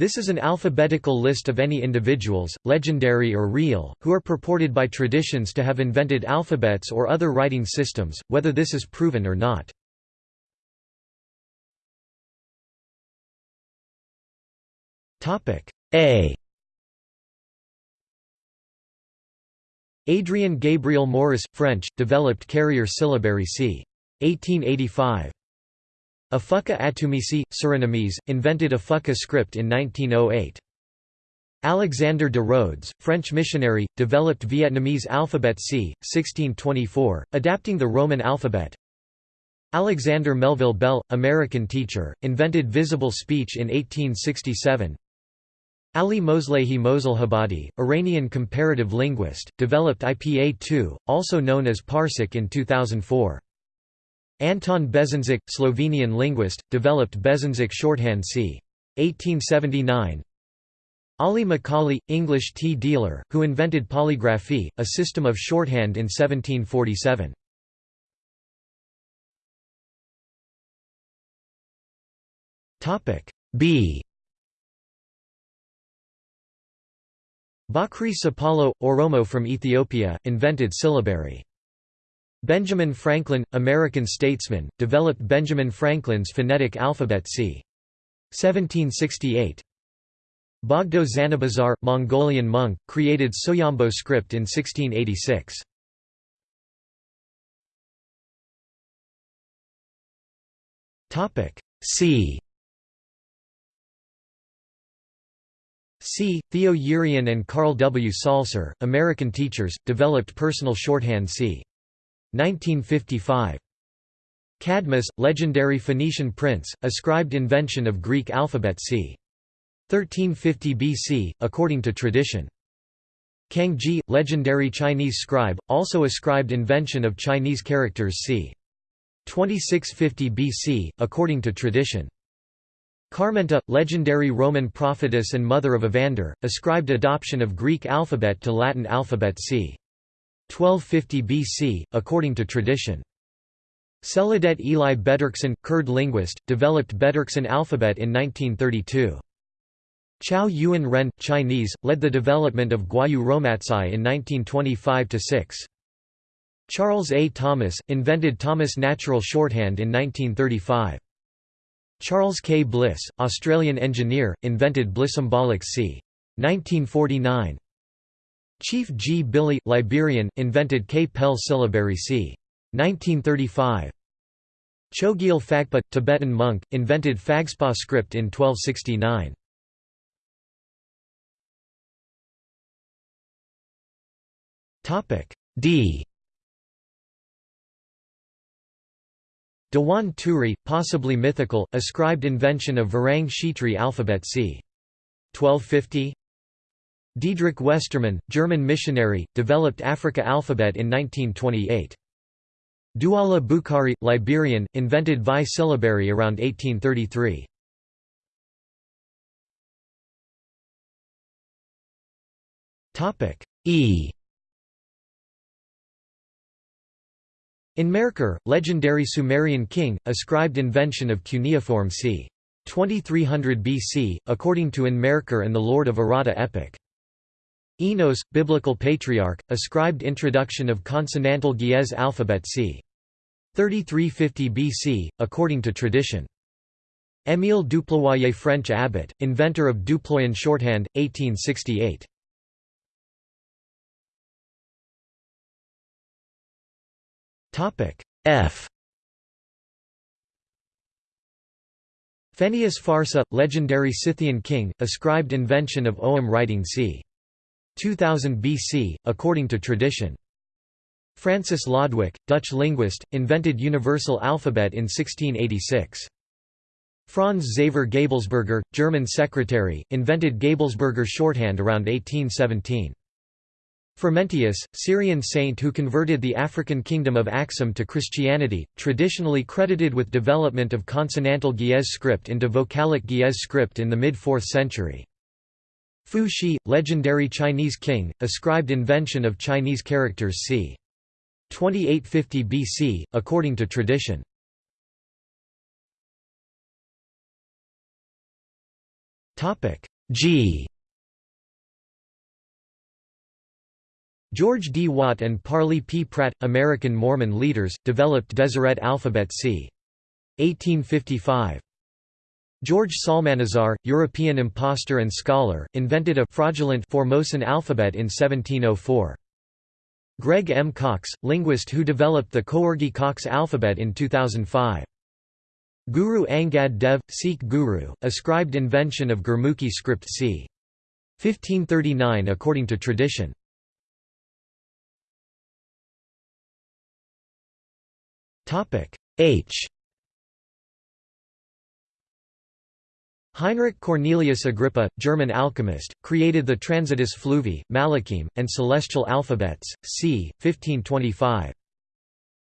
This is an alphabetical list of any individuals, legendary or real, who are purported by traditions to have invented alphabets or other writing systems, whether this is proven or not. A Adrian Gabriel Morris, French, developed carrier syllabary c. 1885. Afuka Atumisi, Surinamese, invented Afuka script in 1908. Alexander de Rhodes, French missionary, developed Vietnamese alphabet c. 1624, adapting the Roman alphabet. Alexander Melville Bell, American teacher, invented visible speech in 1867. Ali Moslehi Moselhabadi, Iranian comparative linguist, developed IPA2, also known as Parsic in 2004. Anton Bezinček, Slovenian linguist, developed Bezinček shorthand c. 1879. Aulay Macaulay, English tea dealer, who invented polygraphy, a system of shorthand in 1747. B Bakri Sapalo, Oromo from Ethiopia, invented syllabary. Benjamin Franklin, American statesman, developed Benjamin Franklin's phonetic alphabet c. 1768. Bogdo Zanabazar, Mongolian monk, created Soyombo script in 1686. C C. Theo Yerian and Carl W. Salser, American teachers, developed personal shorthand c. 1955. Cadmus, legendary Phoenician prince, ascribed invention of Greek alphabet c. 1350 BC, according to tradition. Cangjie, legendary Chinese scribe, also ascribed invention of Chinese characters c. 2650 BC, according to tradition. Carmenta, legendary Roman prophetess and mother of Evander, ascribed adoption of Greek alphabet to Latin alphabet c. 1250 BC, according to tradition. Celadet Eli Bedirxan, Kurd linguist, developed Bedirxan alphabet in 1932. Chao Yuan Ren, Chinese, led the development of Gwoyeu Romatzyh in 1925–6. Charles A. Thomas, invented Thomas Natural Shorthand in 1935. Charles K. Bliss, Australian engineer, invented Blissymbolics c. 1949. Chief G. Billy, Liberian, invented Kpelle syllabary c. 1935. Chogyal Phagpa, Tibetan monk, invented Phagspa script in 1269. D Dewan Turi, possibly mythical, ascribed invention of Varang Shitri alphabet c. 1250 Diedrich Westermann, German missionary, developed Africa alphabet in 1928. Douala Bukhari, Liberian, invented Vai syllabary around 1833. E Enmerkar, legendary Sumerian king, ascribed invention of cuneiform c. 2300 BC, according to Enmerkar and the Lord of Aratta epic. Enos, biblical patriarch, ascribed introduction of consonantal Ge'ez alphabet c. 3350 BC, according to tradition. Émile Duployé French abbot, inventor of Duployan shorthand, 1868. F Phennius Farsa, legendary Scythian king, ascribed invention of Ogham writing c. 2000 BC, according to tradition. Francis Lodwick, Dutch linguist, invented universal alphabet in 1686. Franz Xaver Gabelsberger, German secretary, invented Gabelsberger shorthand around 1817. Frumentius, Syrian saint who converted the African kingdom of Axum to Christianity, traditionally credited with development of consonantal Ge'ez script into vocalic Ge'ez script in the mid-4th century. Fu Xi, legendary Chinese king, ascribed invention of Chinese characters c. 2850 BC, according to tradition. G George D. Watt and Parley P. Pratt, American Mormon leaders, developed Deseret alphabet c. 1855. George Psalmanazar, European impostor and scholar, invented a fraudulent Formosan alphabet in 1704. Greg M. Cox, linguist who developed the Coorgi-Cox alphabet in 2005. Guru Angad Dev, Sikh guru, ascribed invention of Gurmukhi script c. 1539 according to tradition. H Heinrich Cornelius Agrippa, German alchemist, created the Transitus Fluvi, Malachim, and celestial alphabets, c. 1525.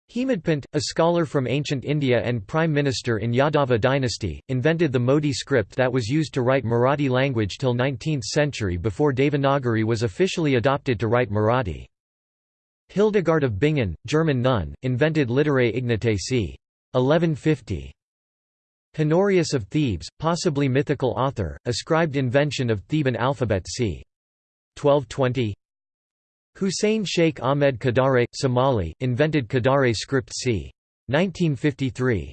Hemadpant, a scholar from ancient India and prime minister in Yadava dynasty, invented the Modi script that was used to write Marathi language till 19th century before Devanagari was officially adopted to write Marathi. Hildegard of Bingen, German nun, invented Literae Ignotae c. 1150. Honorius of Thebes, possibly mythical author, ascribed invention of Theban alphabet c. 1220. Hussein Sheikh Ahmed Kadare, Somali, invented Kadare script c. 1953.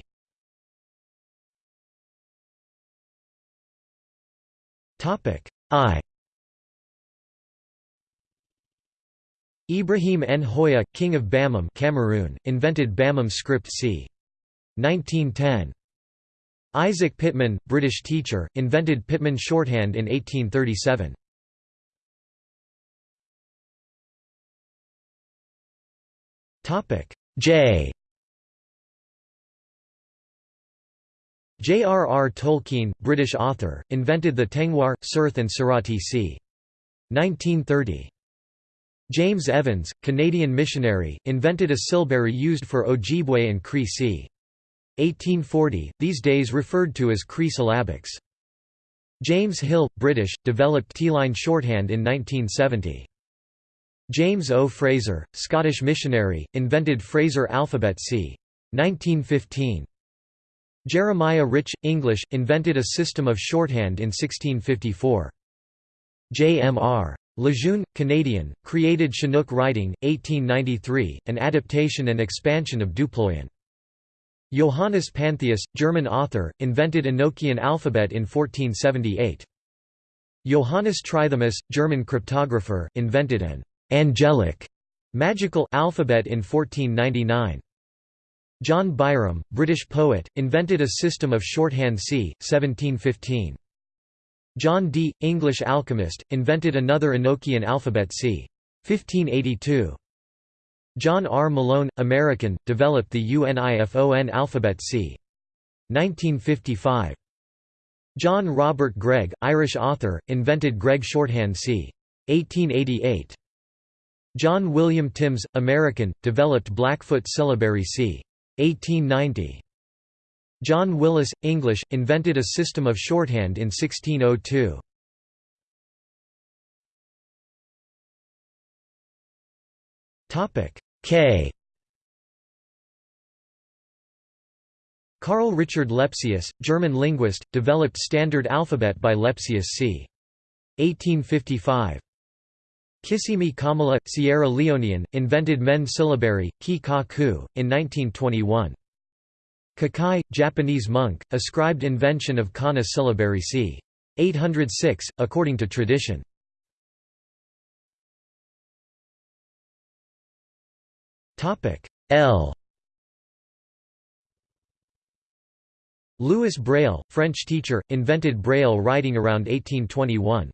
I Ibrahim Njoya, king of Bamum Cameroon, invented Bamum script c. 1910. Isaac Pitman, British teacher, invented Pitman shorthand in 1837. J J.R.R. Tolkien, British author, invented the Tengwar, Cirth and Sarati c. 1930. James Evans, Canadian missionary, invented a syllabary used for Ojibwe and Cree c. 1840, these days referred to as Cree syllabics. James Hill, British, developed T-line shorthand in 1970. James O. Fraser, Scottish missionary, invented Fraser alphabet c. 1915. Jeremiah Rich, English, invented a system of shorthand in 1654. J.M.R. Lejeune, Canadian, created Chinook writing, 1893, an adaptation and expansion of Duployan. Johannes Pantheus, German author, invented Enochian alphabet in 1478. Johannes Trithemius, German cryptographer, invented an angelic magical alphabet in 1499. John Byrom, British poet, invented a system of shorthand c. 1715. John Dee, English alchemist, invented another Enochian alphabet c. 1582. John R. Malone, American, developed the UNIFON alphabet c. 1955. John Robert Gregg, Irish author, invented Gregg shorthand c. 1888. John William Timms, American, developed Blackfoot syllabary c. 1890. John Willis, English, invented a system of shorthand in 1602. K Carl Richard Lepsius, German linguist, developed standard alphabet by Lepsius c. 1855. Kissimi Kamala, Sierra Leonean, invented Men syllabary, ki ka ku, in 1921. Kukai, Japanese monk, ascribed invention of kana syllabary c. 806, according to tradition. L Louis Braille, French teacher, invented Braille writing around 1821.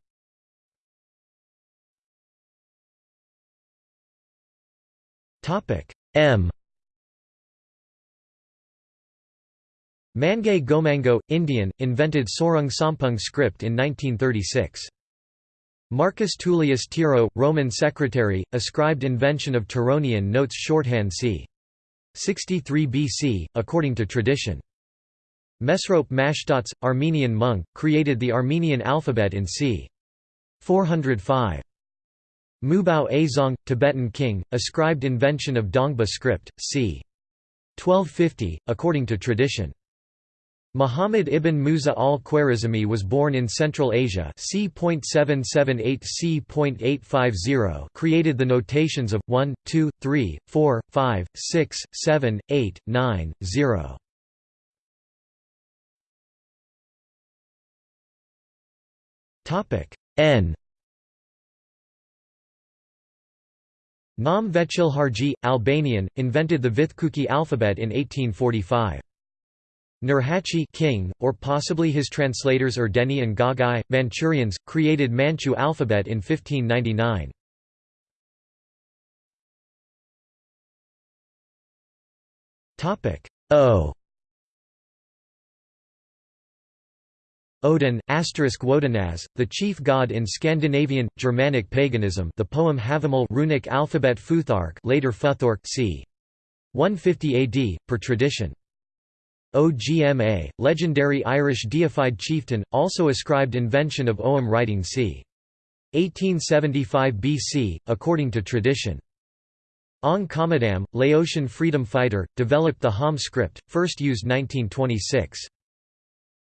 Topic M Mangay Gomango, Indian, invented Sorang Sompeng script in 1936. Marcus Tullius Tiro, Roman secretary, ascribed invention of Tironian notes shorthand c. 63 BC, according to tradition. Mesrop Mashtots, Armenian monk, created the Armenian alphabet in c. 405. Mubao Azong, Tibetan king, ascribed invention of Dongba script, c. 1250, according to tradition. Muhammad ibn Musa al-Khwarizmi was born in Central Asia c.778 c.850 created the notations of 1, 2, 3, 4, 5, 6, 7, 8, 9, 0. N Nam Veqilharxhi, Albanian, invented the Vithkuki alphabet in 1845. Nurhaci king, or possibly his translators Erdeni and Gagai, Manchurians, created Manchu alphabet in 1599. O Odin, asterisk the chief god in Scandinavian, Germanic paganism the poem Havamal runic alphabet Futhark later Futhork c. 150 AD, per tradition. Ogma, legendary Irish deified chieftain, also ascribed invention of Ogham writing c. 1875 BC, according to tradition. Ong Kommandam, Laotian freedom fighter, developed the Ham script, first used 1926.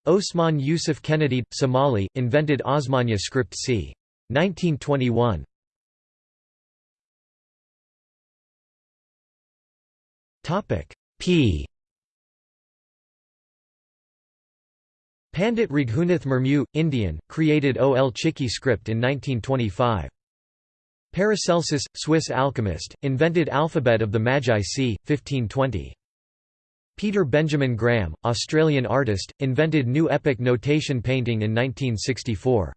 Osman Yusuf Kenadid, Somali, invented Osmania script c. 1921. P Pandit Raghunath Murmu, Indian, created Ol Chiki script in 1925. Paracelsus, Swiss alchemist, invented alphabet of the Magi c. 1520. Peter Benjamin Graham, Australian artist, invented new epic notation painting in 1964.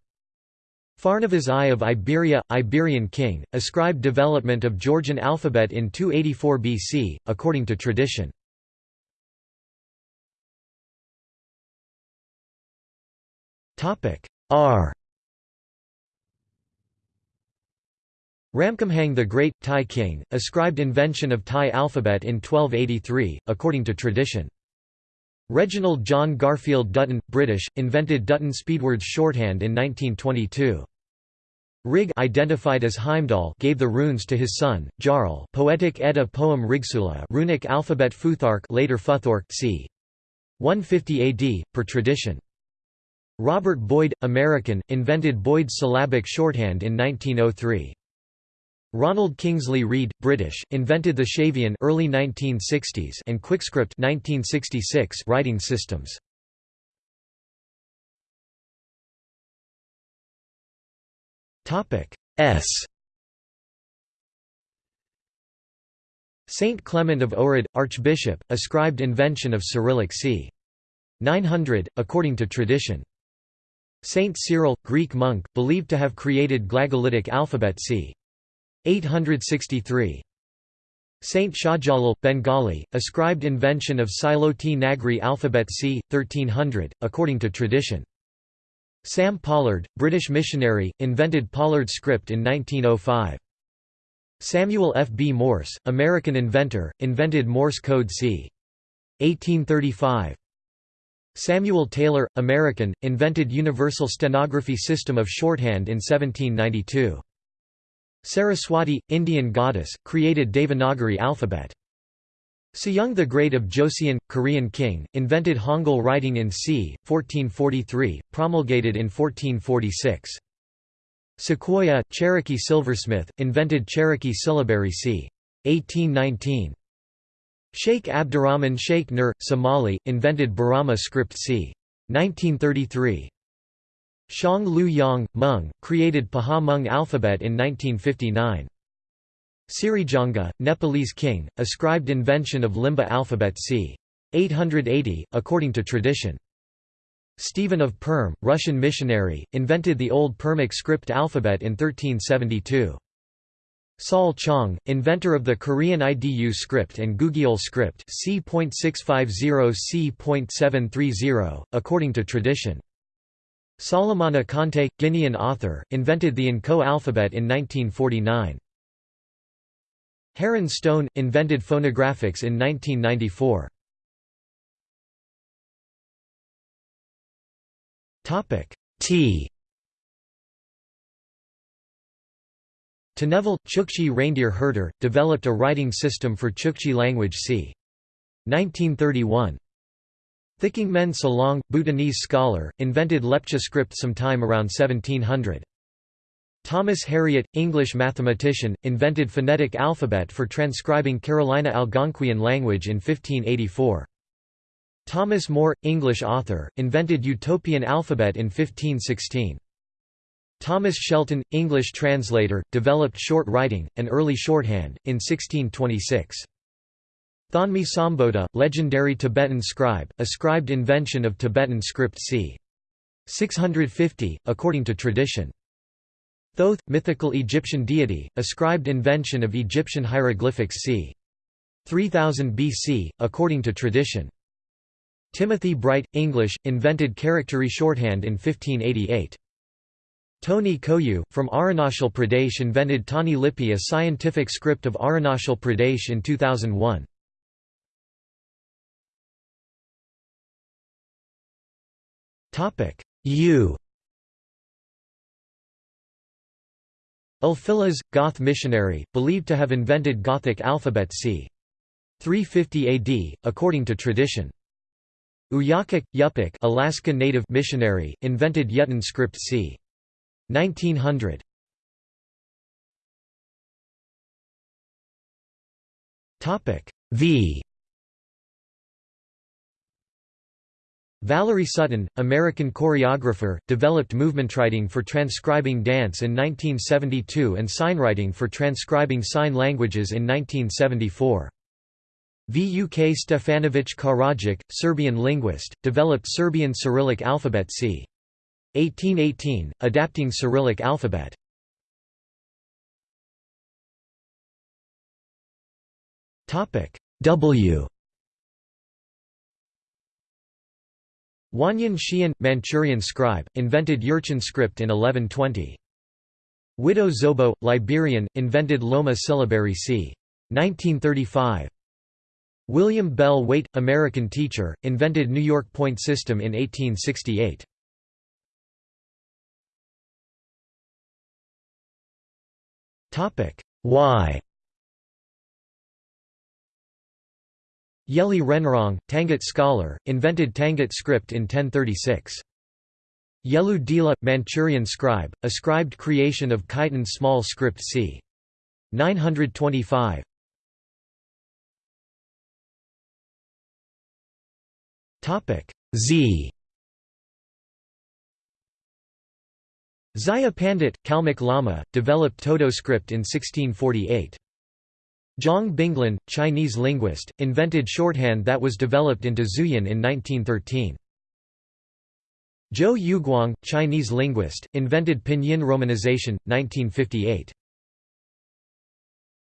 Pharnavaz I of Iberia, Iberian king, ascribed development of Georgian alphabet in 284 BC, according to tradition. R Ramkhamhaeng the Great, Thai king, ascribed invention of Thai alphabet in 1283, according to tradition. Reginald John Garfield Dutton, British, invented Dutton Speedword's shorthand in 1922. Rig identified as Heimdall gave the runes to his son, Jarl Poetic Edda poem Rigsthula runic alphabet Futhark later Futhork c. 150 AD, per tradition. Robert Boyd, American, invented Boyd's syllabic shorthand in 1903. Ronald Kingsley Read, British, invented the Shavian early 1960s and QuickScript 1966 writing systems. Topic S Saint Clement of Ohrid, Archbishop, ascribed invention of Cyrillic c. 900, according to tradition. Saint Cyril, Greek monk, believed to have created Glagolitic alphabet c. 863. Saint Shahjalal, Bengali, ascribed invention of Sylheti Nagri alphabet c. 1300, according to tradition. Sam Pollard, British missionary, invented Pollard script in 1905. Samuel F. B. Morse, American inventor, invented Morse code c. 1835. Samuel Taylor, American, invented Universal Stenography System of Shorthand in 1792. Saraswati, Indian goddess, created Devanagari alphabet. Sejong the Great of Joseon, Korean king, invented Hangul writing in c. 1443, promulgated in 1446. Sequoyah, Cherokee silversmith, invented Cherokee syllabary c. 1819. Sheikh Abdurrahman Sheikh Nur, Somali, invented Borama script c. 1933. Shong Lue Yang, Hmong, created Pahawh Hmong alphabet in 1959. Sirijanga, Nepalese king, ascribed invention of Limbu alphabet c. 880, according to tradition. Stephen of Perm, Russian missionary, invented the Old Permic script alphabet in 1372. Seol Chong, inventor of the Korean IDU script and Gugyeol script c.650 c.730, according to tradition. Solomana Kante, Guinean author, invented the Nko alphabet in 1949. Heron Stone, invented phonographics in 1994. T Tennevel, Chukchi reindeer herder, developed a writing system for Chukchi language c. 1931. Thikengmen Salong, Bhutanese scholar, invented Lepcha script sometime around 1700. Thomas Harriot, English mathematician, invented phonetic alphabet for transcribing Carolina Algonquian language in 1584. Thomas More, English author, invented Utopian alphabet in 1516. Thomas Shelton, English translator, developed short writing, and early shorthand, in 1626. Thonmi Sambhota, legendary Tibetan scribe, ascribed invention of Tibetan script c. 650, according to tradition. Thoth, mythical Egyptian deity, ascribed invention of Egyptian hieroglyphics c. 3000 BC, according to tradition. Timothy Bright, English, invented charactery shorthand in 1588. Tony Koyu, from Arunachal Pradesh invented Tani Lipi a scientific script of Arunachal Pradesh in 2001. U Ulfilas, Goth missionary, believed to have invented Gothic alphabet c. 350 AD, according to tradition. Uyaquk, Yupik Alaska Native missionary, invented Yugtun script c. 1900. Topic V Valerie Sutton, American choreographer, developed movementwriting for transcribing dance in 1972 and signwriting for transcribing sign languages in 1974. Vuk Stefanović Karadzic, Serbian linguist, developed Serbian Cyrillic alphabet c. 1818, adapting Cyrillic alphabet. Topic W Wanyan Xian, Manchurian scribe, invented Jurchen script in 1120. Widow Zobo, Liberian, invented Loma syllabary c. 1935. William Bell Waite, American teacher, invented New York point system in 1868. Y Yeli Renrong, Tangut scholar, invented Tangut script in 1036. Yelu Dila, Manchurian scribe, ascribed creation of Khitan small script c. 925. Topic Z. Zaya Pandit, Kalmyk Lama, developed Todo script in 1648. Zhang Binglin, Chinese linguist, invented shorthand that was developed into Zhuyin in 1913. Zhou Yuguang, Chinese linguist, invented pinyin romanization, 1958.